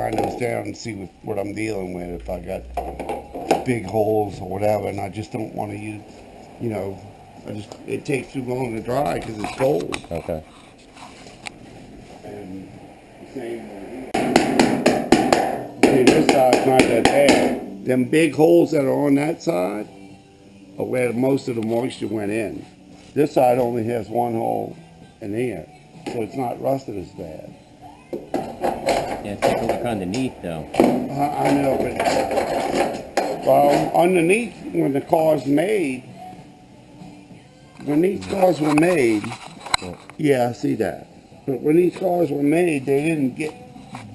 Grind those down and see what, I'm dealing with, if I got big holes or whatever, and I just don't wanna use, you know, I just, it takes too long to dry because it's cold. Okay. And same. See, this side's not that bad. Them big holes that are on that side are where most of the moisture went in. This side only has one hole in there, so it's not rusted as bad. Yeah, take a look underneath though. I, I know, but, well, underneath, when the car's made, when these cars were made, yeah, I see that. But when these cars were made, they didn't get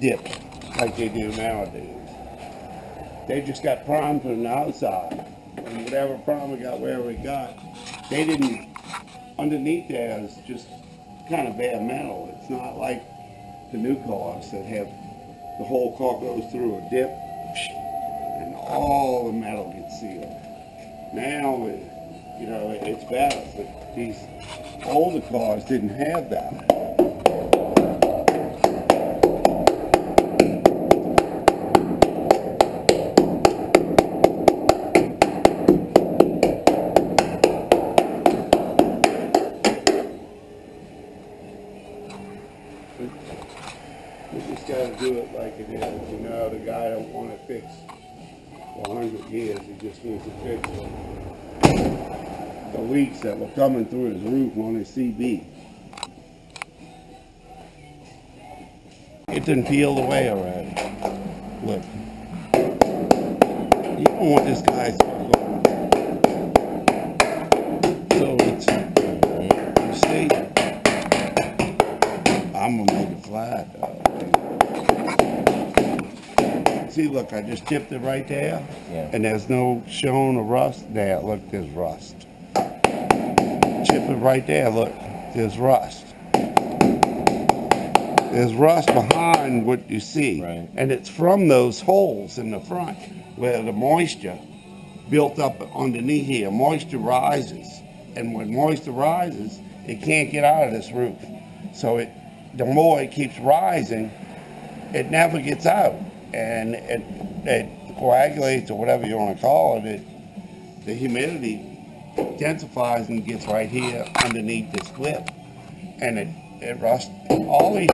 dipped like they do nowadays. They just got primed from the outside. And whatever prime we got, wherever we got, they didn't, underneath there is just kind of bare metal. It's not like the new cars that have, the whole car goes through a dip and all the metal gets sealed. Now, you know, it's better, but these older cars didn't have that. Gotta do it like it is, you know, the guy don't want to fix for a hundred years, he just wants it fixed. The leaks that were coming through his roof on his CB. It didn't peel away already. Look. You don't want this guy's So it's, I'm gonna make it flat though. See, look, I just chipped it right there. Yeah. And there's no showing of rust. There, look, there's rust. Chip it right there, look, there's rust. There's rust behind what you see. Right. And it's from those holes in the front where the moisture built up underneath here. Moisture rises. And when moisture rises, it can't get out of this roof. So it, the more it keeps rising, it never gets out. And it, it coagulates or whatever you want to call it. it the humidity intensifies and gets right here underneath this clip. And it, it rusts all these